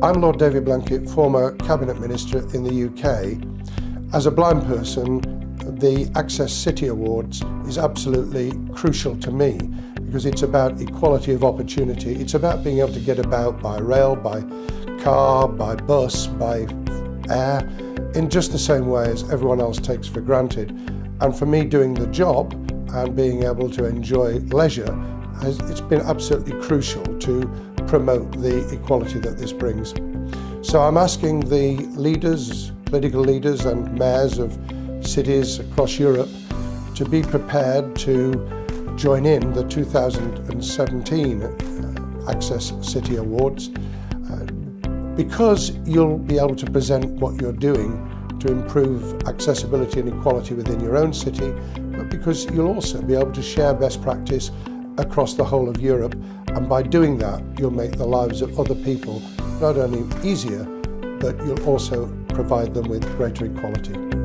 I'm Lord David Blunkett, former Cabinet Minister in the UK. As a blind person, the Access City Awards is absolutely crucial to me because it's about equality of opportunity. It's about being able to get about by rail, by car, by bus, by air, in just the same way as everyone else takes for granted. And for me doing the job and being able to enjoy leisure, has, it's been absolutely crucial to promote the equality that this brings. So I'm asking the leaders, political leaders and mayors of cities across Europe to be prepared to join in the 2017 uh, Access City Awards uh, because you'll be able to present what you're doing to improve accessibility and equality within your own city, but because you'll also be able to share best practice across the whole of Europe and by doing that you'll make the lives of other people not only easier but you'll also provide them with greater equality.